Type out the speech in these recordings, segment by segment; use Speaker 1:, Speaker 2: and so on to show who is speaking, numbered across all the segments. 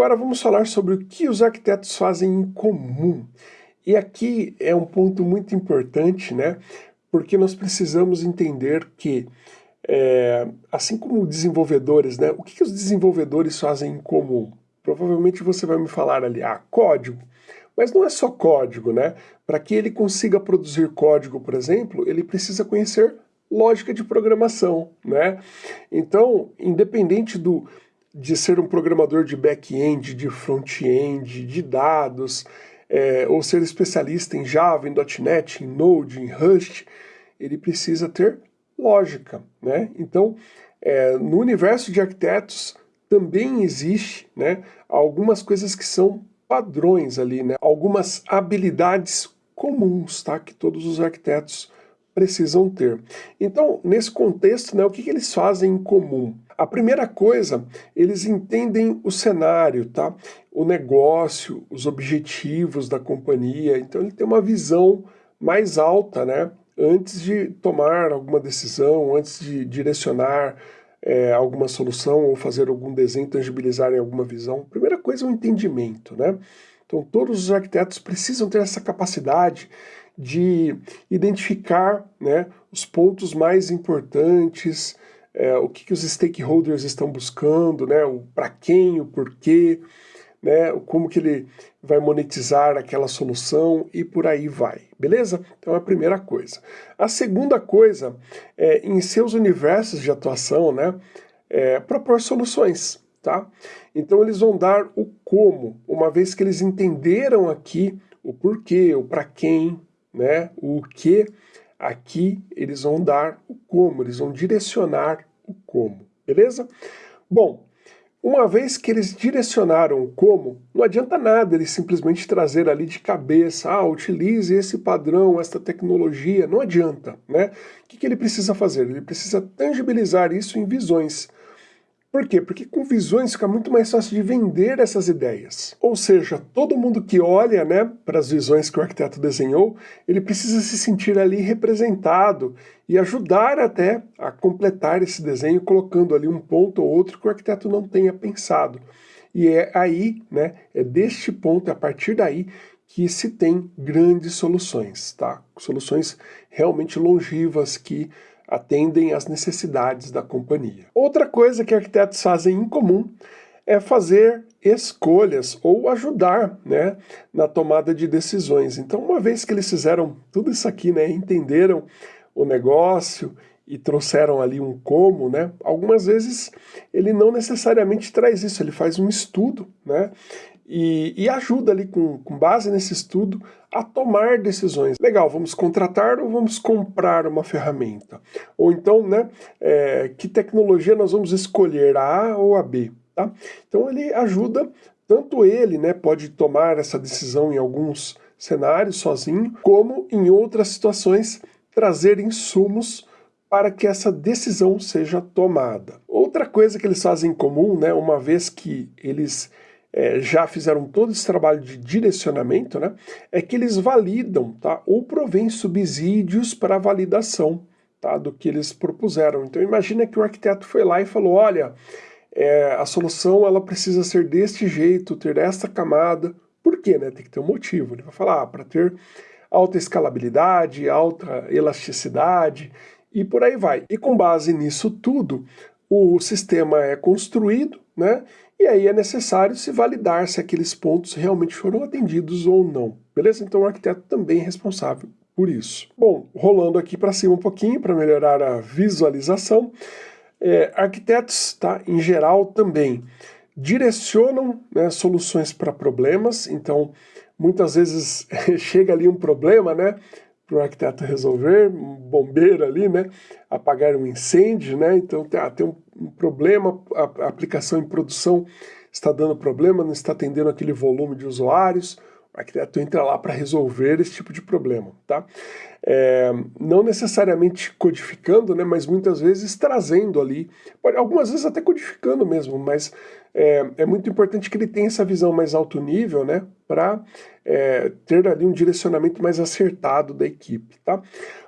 Speaker 1: Agora vamos falar sobre o que os arquitetos fazem em comum. E aqui é um ponto muito importante, né? Porque nós precisamos entender que, é, assim como desenvolvedores, né? O que, que os desenvolvedores fazem em comum? Provavelmente você vai me falar ali, ah, código. Mas não é só código, né? Para que ele consiga produzir código, por exemplo, ele precisa conhecer lógica de programação, né? Então, independente do, de ser um programador de back-end, de front-end, de dados, é, ou ser especialista em Java, em .NET, em Node, em Rust, ele precisa ter lógica, né? Então, é, no universo de arquitetos também existe, né, algumas coisas que são padrões ali, né? Algumas habilidades comuns, tá? Que todos os arquitetos precisam ter. Então, nesse contexto, né, o que, que eles fazem em comum? A primeira coisa, eles entendem o cenário, tá? o negócio, os objetivos da companhia, então ele tem uma visão mais alta, né? antes de tomar alguma decisão, antes de direcionar é, alguma solução ou fazer algum desenho, tangibilizar em alguma visão. Primeira coisa é o entendimento, né? Então todos os arquitetos precisam ter essa capacidade de identificar né, os pontos mais importantes, é, o que, que os stakeholders estão buscando, né, o para quem, o porquê, né, como que ele vai monetizar aquela solução e por aí vai, beleza? Então é a primeira coisa. A segunda coisa é, em seus universos de atuação, né, é, propor soluções, tá? Então eles vão dar o como, uma vez que eles entenderam aqui o porquê, o para quem, né, o que, aqui eles vão dar o como, eles vão direcionar o como, beleza? Bom, uma vez que eles direcionaram o como, não adianta nada eles simplesmente trazer ali de cabeça, ah, utilize esse padrão, esta tecnologia, não adianta, né? O que, que ele precisa fazer? Ele precisa tangibilizar isso em visões. Por quê? Porque com visões fica muito mais fácil de vender essas ideias. Ou seja, todo mundo que olha né, para as visões que o arquiteto desenhou, ele precisa se sentir ali representado e ajudar até a completar esse desenho, colocando ali um ponto ou outro que o arquiteto não tenha pensado. E é aí, né, é deste ponto, é a partir daí, que se tem grandes soluções, tá? Soluções realmente longivas que atendem às necessidades da companhia. Outra coisa que arquitetos fazem em comum é fazer escolhas ou ajudar né, na tomada de decisões. Então, uma vez que eles fizeram tudo isso aqui, né, entenderam o negócio e trouxeram ali um como, né, algumas vezes ele não necessariamente traz isso, ele faz um estudo, né, e, e, ajuda ali com, com base nesse estudo a tomar decisões. Legal, vamos contratar ou vamos comprar uma ferramenta? Ou então, né, é, que tecnologia nós vamos escolher, a A ou a B? Tá? Então ele ajuda, tanto ele né, pode tomar essa decisão em alguns cenários sozinho, como em outras situações trazer insumos para que essa decisão seja tomada. Outra coisa que eles fazem em comum, né, uma vez que eles é, já fizeram todo esse trabalho de direcionamento, né, é que eles validam, tá, ou provém subsídios para a validação tá, do que eles propuseram. Então imagina que o arquiteto foi lá e falou, olha, é, a solução ela precisa ser deste jeito, ter esta camada. Por quê? Né? Tem que ter um motivo. Ele vai falar, ah, para ter alta escalabilidade, alta elasticidade e por aí vai. E com base nisso tudo, o sistema é construído, né? E aí é necessário se validar se aqueles pontos realmente foram atendidos ou não. Beleza? Então o arquiteto também é responsável por isso. Bom, rolando aqui para cima um pouquinho para melhorar a visualização, é, arquitetos, tá, em geral, também direcionam né, soluções para problemas, então muitas vezes chega ali um problema, né, para o arquiteto resolver, um bombeiro ali, né, apagar um incêndio, né, então tem, ah, tem um, um, problema, a, a, aplicação em produção está dando problema, não está atendendo aquele volume de usuários, arquiteto entra lá para resolver esse tipo de problema, tá? É, não necessariamente codificando, né, mas muitas vezes trazendo ali, algumas vezes até codificando mesmo, mas é, é muito importante que ele tenha essa visão mais alto nível, né, para é, ter ali um direcionamento mais acertado da equipe, tá?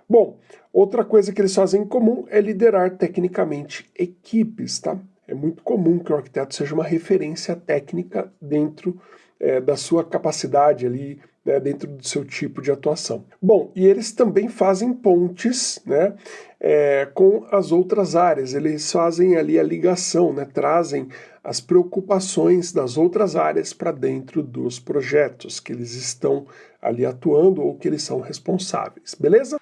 Speaker 1: Bom, outra coisa que eles fazem em comum é liderar tecnicamente equipes, tá? é muito comum que o arquiteto seja uma referência técnica dentro é, da sua capacidade ali, né, dentro do seu tipo de atuação. Bom, e eles também fazem pontes né, é, com as outras áreas, eles fazem ali a ligação, né, trazem as preocupações das outras áreas para dentro dos projetos que eles estão ali atuando ou que eles são responsáveis, beleza?